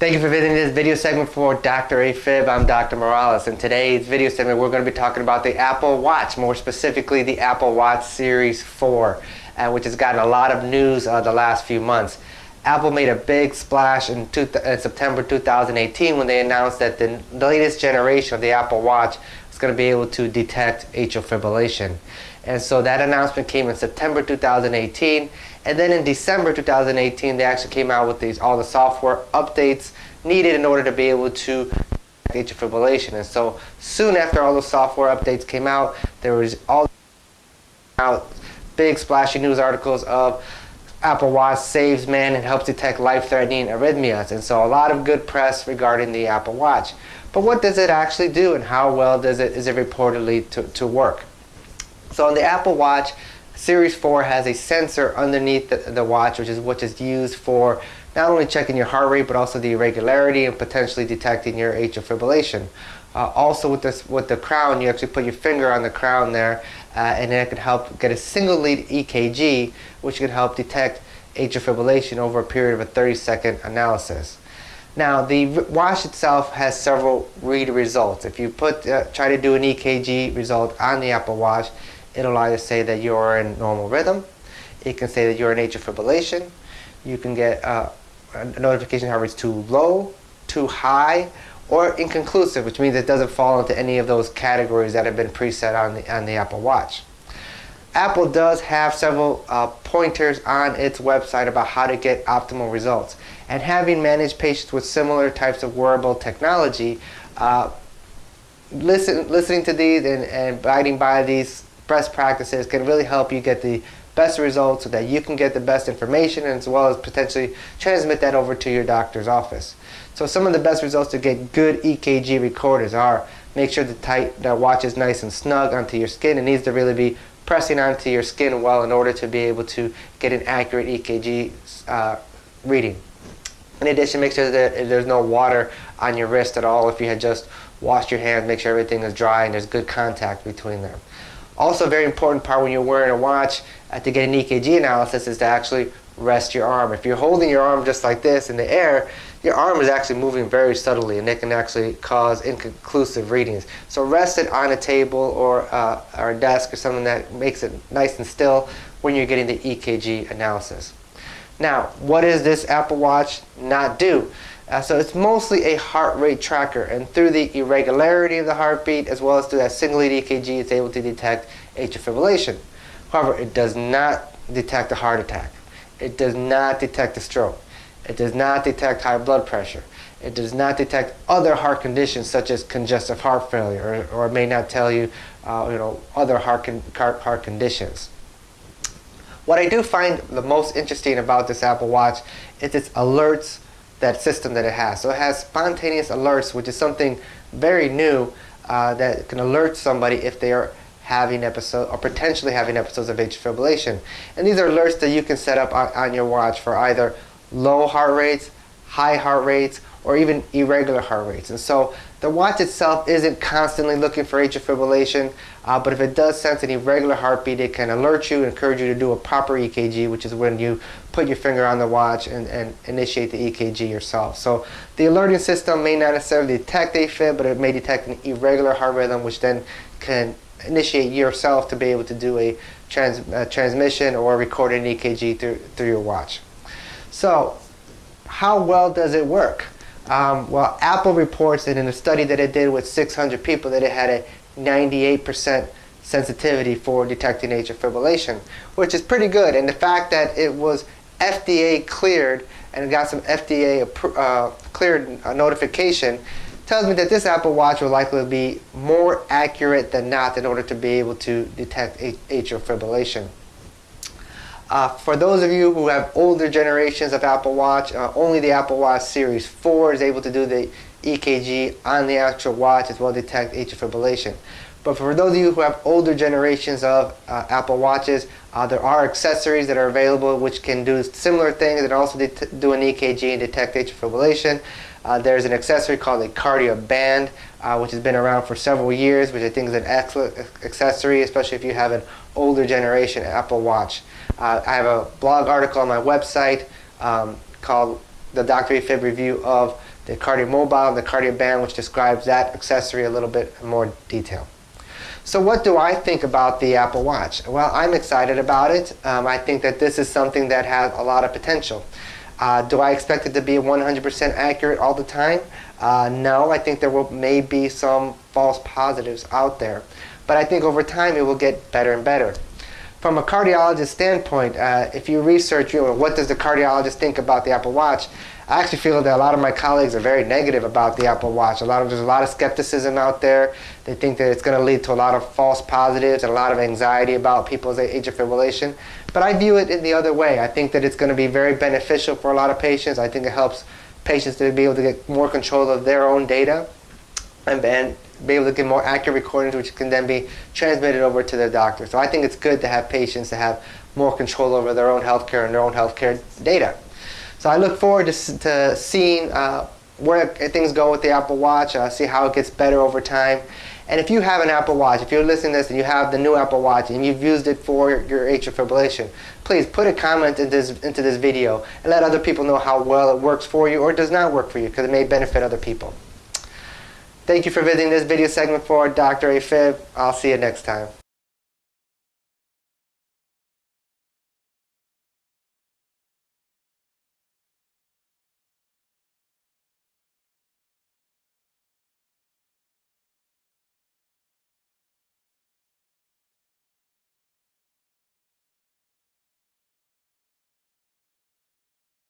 Thank you for visiting this video segment for Dr. AFib. I'm Dr. Morales. In today's video segment, we're going to be talking about the Apple Watch, more specifically the Apple Watch Series 4, uh, which has gotten a lot of news uh, the last few months. Apple made a big splash in, two, in September 2018 when they announced that the latest generation of the Apple Watch is going to be able to detect atrial fibrillation. And so that announcement came in September 2018 and then in December 2018, they actually came out with these all the software updates needed in order to be able to atrial fibrillation. And so soon after all the software updates came out, there was all out big splashy news articles of Apple Watch saves man and helps detect life-threatening arrhythmias. And so a lot of good press regarding the Apple Watch. But what does it actually do and how well does it is it reportedly to, to work? So on the Apple Watch, Series 4 has a sensor underneath the, the watch, which is which is used for not only checking your heart rate, but also the irregularity and potentially detecting your atrial fibrillation. Uh, also with this with the crown, you actually put your finger on the crown there, uh, and it can help get a single lead EKG, which can help detect atrial fibrillation over a period of a 30 second analysis. Now the watch itself has several read results. If you put uh, try to do an EKG result on the Apple Watch, It'll either say that you're in normal rhythm. It can say that you're in atrial fibrillation. You can get uh, a notification heart rate's too low, too high, or inconclusive, which means it doesn't fall into any of those categories that have been preset on the, on the Apple Watch. Apple does have several uh, pointers on its website about how to get optimal results. And having managed patients with similar types of wearable technology, uh, listen, listening to these and, and abiding by these best practices can really help you get the best results so that you can get the best information as well as potentially transmit that over to your doctor's office. So some of the best results to get good EKG recorders are make sure the, tight, the watch is nice and snug onto your skin. It needs to really be pressing onto your skin well in order to be able to get an accurate EKG uh, reading. In addition, make sure that there's no water on your wrist at all. If you had just washed your hands, make sure everything is dry and there's good contact between them. Also, a very important part when you're wearing a watch uh, to get an EKG analysis is to actually rest your arm. If you're holding your arm just like this in the air, your arm is actually moving very subtly and it can actually cause inconclusive readings. So rest it on a table or, uh, or a desk or something that makes it nice and still when you're getting the EKG analysis. Now, what does this Apple Watch not do? Uh, so it's mostly a heart rate tracker and through the irregularity of the heartbeat as well as through that single lead EKG it's able to detect atrial fibrillation. However, it does not detect a heart attack. It does not detect a stroke. It does not detect high blood pressure. It does not detect other heart conditions such as congestive heart failure or, or it may not tell you, uh, you know, other heart, con heart, heart conditions. What I do find the most interesting about this Apple Watch is its alerts that system that it has. So it has spontaneous alerts, which is something very new uh, that can alert somebody if they are having episodes or potentially having episodes of atrial fibrillation. And these are alerts that you can set up on, on your watch for either low heart rates, high heart rates, or even irregular heart rates. And so the watch itself isn't constantly looking for atrial fibrillation, uh, but if it does sense an irregular heartbeat, it can alert you encourage you to do a proper EKG, which is when you put your finger on the watch and, and initiate the EKG yourself. So the alerting system may not necessarily detect AFib, but it may detect an irregular heart rhythm, which then can initiate yourself to be able to do a trans, uh, transmission or record an EKG through, through your watch. So how well does it work? Um, well, Apple reports that in a study that it did with 600 people that it had a 98% sensitivity for detecting atrial fibrillation, which is pretty good. And the fact that it was FDA cleared and got some FDA uh, cleared uh, notification tells me that this Apple Watch will likely be more accurate than not in order to be able to detect atrial fibrillation. Uh, for those of you who have older generations of Apple Watch, uh, only the Apple Watch Series 4 is able to do the EKG on the actual watch as well detect atrial fibrillation. But for those of you who have older generations of uh, Apple Watches, uh, there are accessories that are available which can do similar things and also do an EKG and detect atrial fibrillation. Uh, there's an accessory called a Kardia Band, uh, which has been around for several years, which I think is an excellent accessory, especially if you have an older generation Apple Watch. Uh, I have a blog article on my website um, called the Dr. AFib Review of the Kardia Mobile and the Kardia Band, which describes that accessory a little bit more detail. So what do I think about the Apple Watch? Well, I'm excited about it. Um, I think that this is something that has a lot of potential. Uh, do I expect it to be 100% accurate all the time? Uh, no, I think there will may be some false positives out there. But I think over time it will get better and better. From a cardiologist standpoint, uh, if you research you know, what does the cardiologist think about the Apple Watch, I actually feel that a lot of my colleagues are very negative about the Apple Watch. A lot of, there's a lot of skepticism out there. They think that it's going to lead to a lot of false positives and a lot of anxiety about people's atrial fibrillation. But I view it in the other way. I think that it's going to be very beneficial for a lot of patients. I think it helps patients to be able to get more control of their own data and, and be able to get more accurate recordings which can then be transmitted over to their doctor. So I think it's good to have patients to have more control over their own healthcare and their own healthcare data. So I look forward to, to seeing uh, where things go with the Apple Watch, uh, see how it gets better over time. And if you have an Apple Watch, if you're listening to this and you have the new Apple Watch and you've used it for your atrial fibrillation, please put a comment into this, into this video and let other people know how well it works for you or does not work for you because it may benefit other people. Thank you for visiting this video segment for Dr. AFib. I'll see you next time.